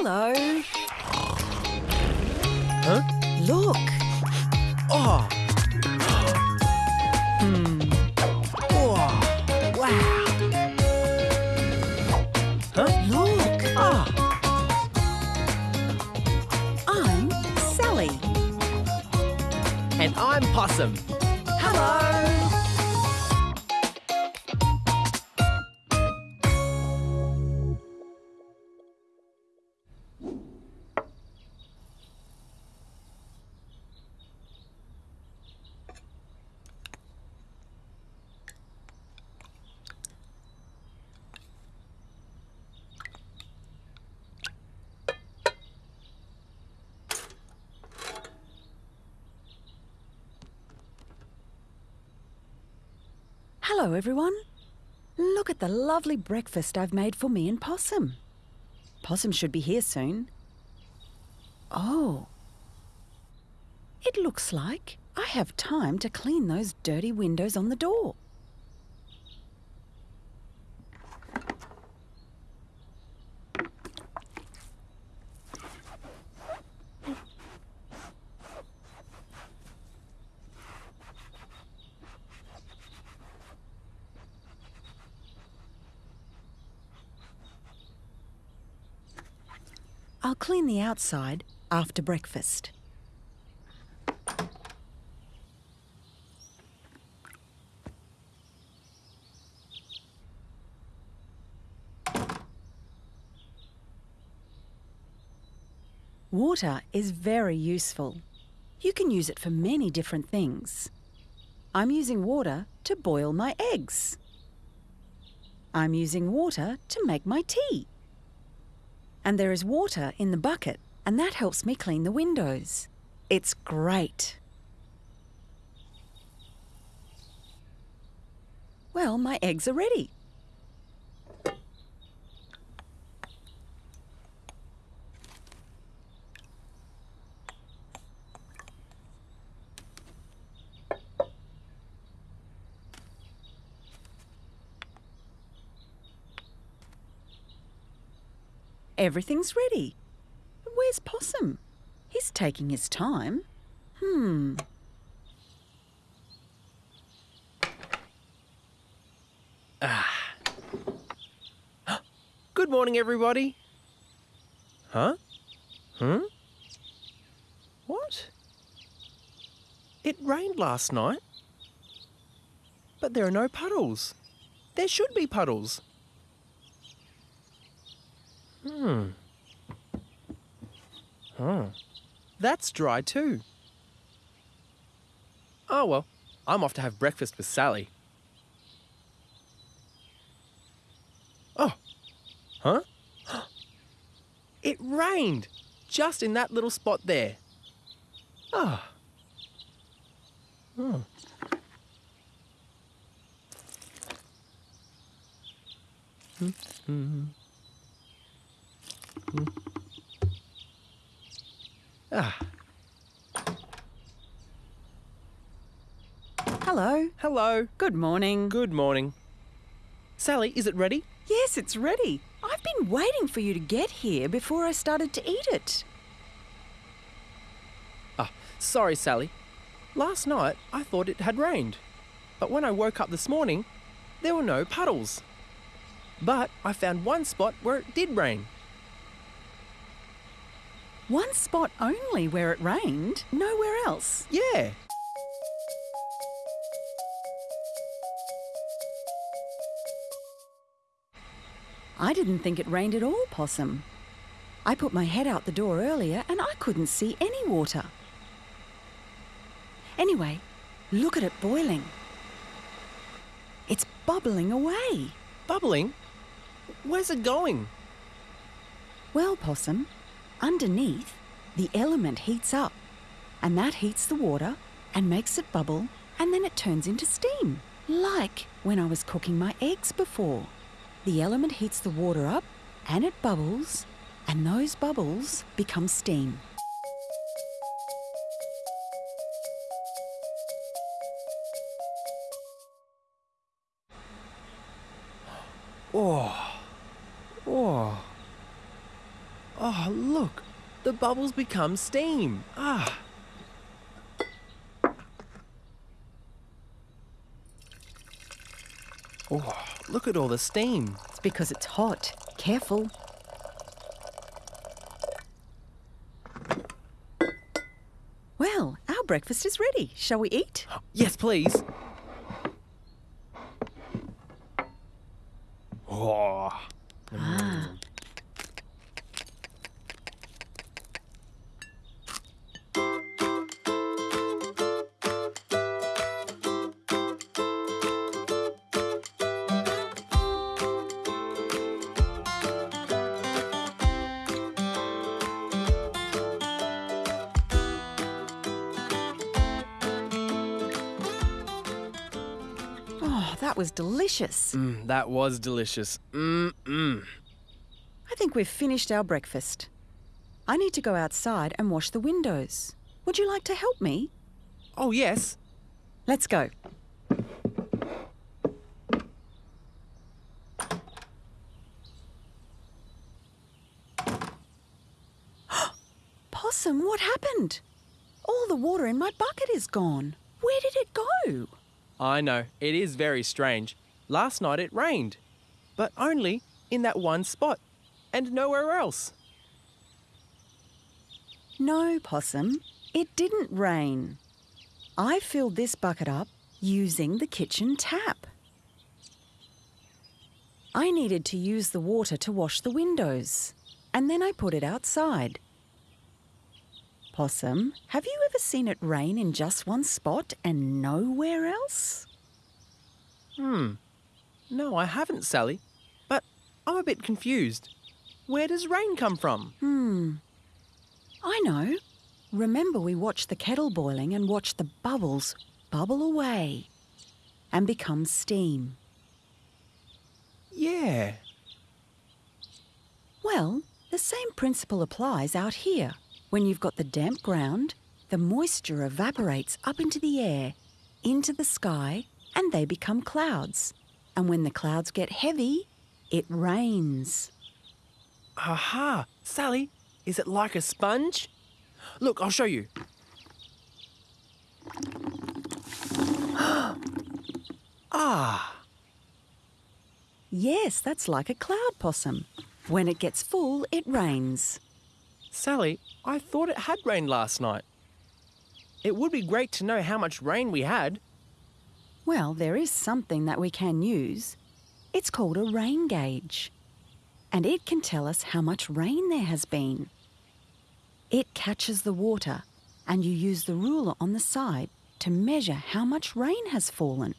Hello. Huh? Look. Oh! Hmm. Oh! Wow. Huh? Look. Ah! I'm Sally. And I'm Possum. Hello. Hello, everyone. Look at the lovely breakfast I've made for me and Possum. Possum should be here soon. Oh. It looks like I have time to clean those dirty windows on the door. I'll clean the outside after breakfast. Water is very useful. You can use it for many different things. I'm using water to boil my eggs. I'm using water to make my tea. And there is water in the bucket, and that helps me clean the windows. It's great. Well, my eggs are ready. Everything's ready. Where's Possum? He's taking his time. Hmm. Ah. Good morning, everybody. Huh? Hmm? What? It rained last night. But there are no puddles. There should be puddles. Hmm. Huh. That's dry too. Oh well, I'm off to have breakfast with Sally. Oh. Huh? It rained just in that little spot there. Ah. Oh. Hmm. Hmm. Hmm. Ah. Hello. Hello. Good morning. Good morning. Sally, is it ready? Yes, it's ready. I've been waiting for you to get here before I started to eat it. Ah, sorry, Sally. Last night I thought it had rained. But when I woke up this morning, there were no puddles. But I found one spot where it did rain. One spot only where it rained, nowhere else. Yeah. I didn't think it rained at all, Possum. I put my head out the door earlier and I couldn't see any water. Anyway, look at it boiling. It's bubbling away. Bubbling? Where's it going? Well, Possum, underneath, the element heats up, and that heats the water and makes it bubble, and then it turns into steam, like when I was cooking my eggs before. The element heats the water up, and it bubbles, and those bubbles become steam. Oh. Oh. Look. The bubbles become steam. Ah. Oh, look at all the steam. It's because it's hot. Careful. Well, our breakfast is ready. Shall we eat? Yes, please. That was delicious. Mm, that was delicious. Mm-mm. I think we've finished our breakfast. I need to go outside and wash the windows. Would you like to help me? Oh, yes. Let's go. Possum, what happened? All the water in my bucket is gone. Where did it go? I know, it is very strange. Last night it rained, but only in that one spot and nowhere else. No, Possum, it didn't rain. I filled this bucket up using the kitchen tap. I needed to use the water to wash the windows, and then I put it outside. Possum, have you ever seen it rain in just one spot and nowhere else? Hmm. No, I haven't, Sally. But I'm a bit confused. Where does rain come from? Hmm. I know. Remember, we watched the kettle boiling and watched the bubbles bubble away and become steam. Yeah. Well, the same principle applies out here. When you've got the damp ground, the moisture evaporates up into the air, into the sky, and they become clouds. And when the clouds get heavy, it rains. Aha! Sally, is it like a sponge? Look, I'll show you. ah! Yes, that's like a cloud possum. When it gets full, it rains. Sally, I thought it had rained last night. It would be great to know how much rain we had. Well, there is something that we can use. It's called a rain gauge. And it can tell us how much rain there has been. It catches the water, and you use the ruler on the side to measure how much rain has fallen.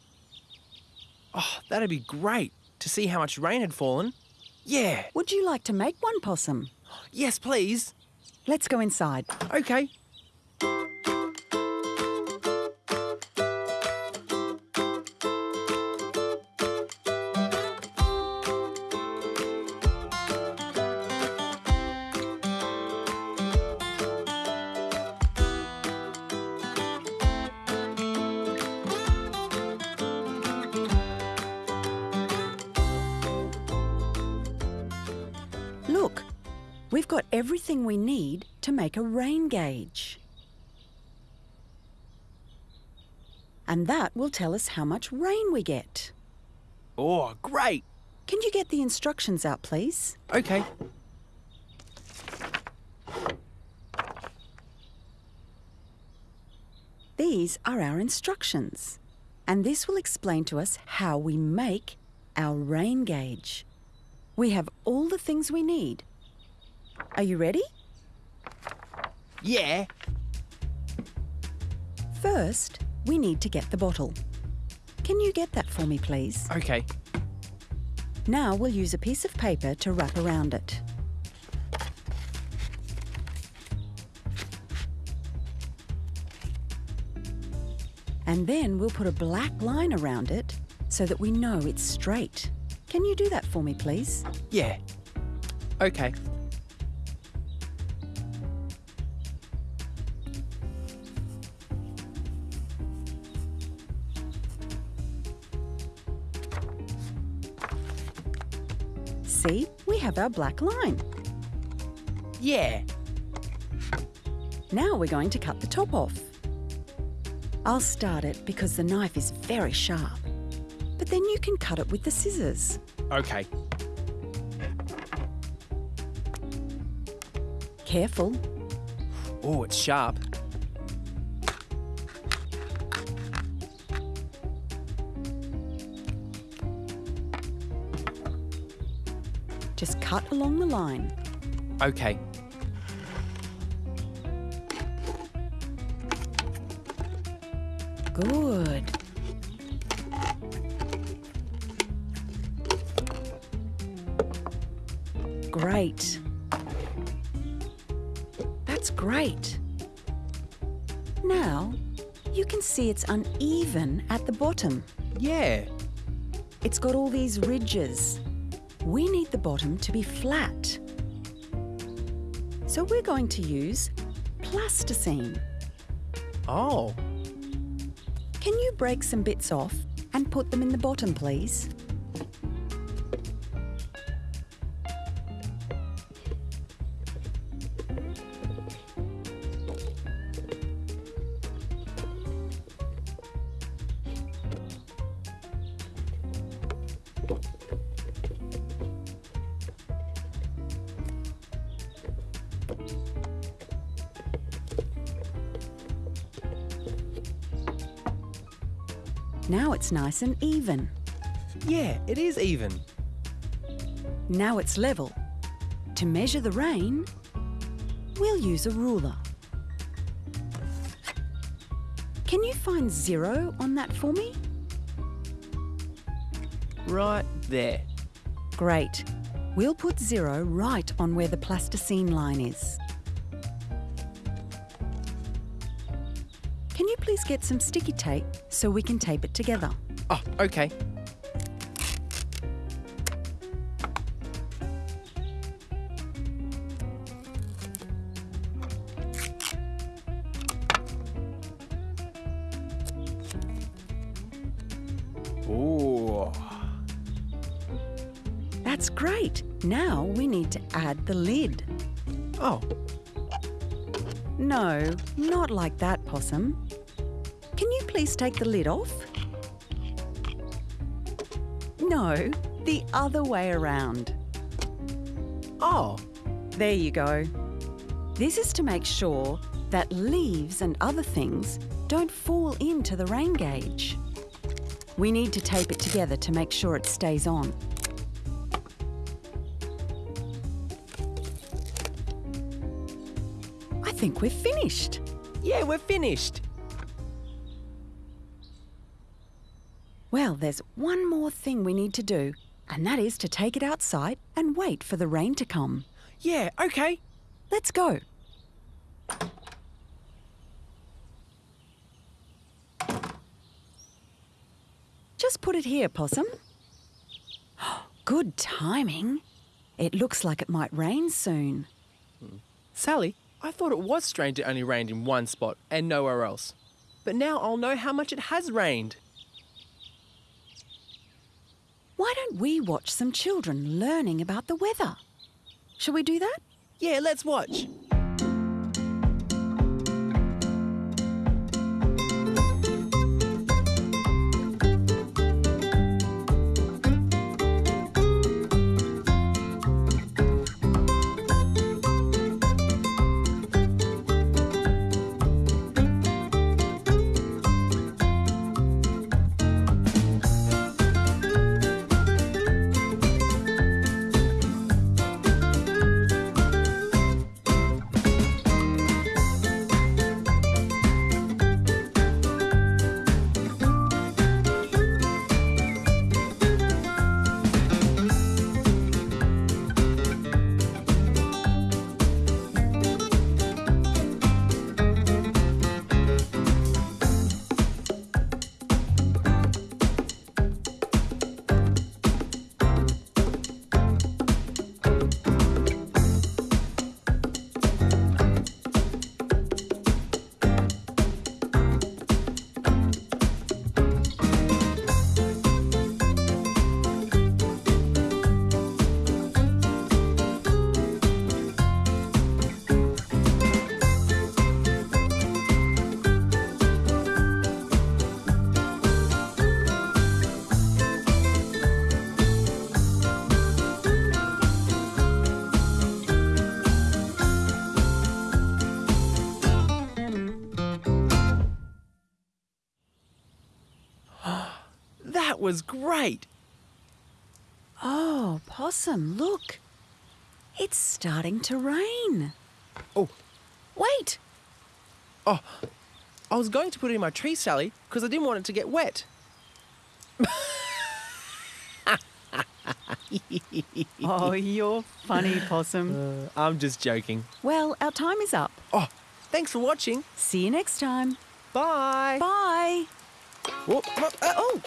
Oh, that'd be great to see how much rain had fallen. Yeah. Would you like to make one, Possum? Yes, please. Let's go inside. Okay. Everything we need to make a rain gauge. And that will tell us how much rain we get. Oh, great. Can you get the instructions out, please? Okay. These are our instructions, and this will explain to us how we make our rain gauge. We have all the things we need. Are you ready? Yeah. First, we need to get the bottle. Can you get that for me, please? Okay. Now we'll use a piece of paper to wrap around it. And then we'll put a black line around it so that we know it's straight. Can you do that for me, please? Yeah. Okay. See, we have our black line. Yeah. Now we're going to cut the top off. I'll start it because the knife is very sharp. But then you can cut it with the scissors. Okay. Careful. Oh, it's sharp. Just cut along the line. Okay. Good. Great. That's great. Now, you can see it's uneven at the bottom. Yeah. It's got all these ridges. We need the bottom to be flat. So we're going to use plasticine. Oh. Can you break some bits off and put them in the bottom, please? Now it's nice and even. Yeah, it is even. Now it's level. To measure the rain, we'll use a ruler. Can you find zero on that for me? Right there. Great. We'll put zero right on where the plasticine line is. Please get some sticky tape so we can tape it together? Oh, okay. Ooh. That's great. Now we need to add the lid. Oh, No, not like that, Possum. Please take the lid off? No, the other way around. oh, There you go. This is to make sure that leaves and other things don't fall into the rain gauge. We need to tape it together to make sure it stays on. I think we're finished. yeah, we're finished. Well, there's one more thing we need to do, and that is to take it outside and wait for the rain to come. Yeah, okay. Let's go. Just put it here, Possum. Good timing. It looks like it might rain soon. Sally, I thought it was strange it only rained in one spot and nowhere else. But now I'll know how much it has rained. Why don't we watch some children learning about the weather? Shall we do that? Yeah, let's watch. Was great. Oh, Possum, look. It's starting to rain. Oh, Wait, Oh, I was going to put it in my tree, Sally, because I didn't want it to get wet. Oh, you're funny, Possum. Uh, I'm just joking. Well, our time is up. Oh, thanks for watching. See you next time. Bye. Bye. Whoa, uh, oh,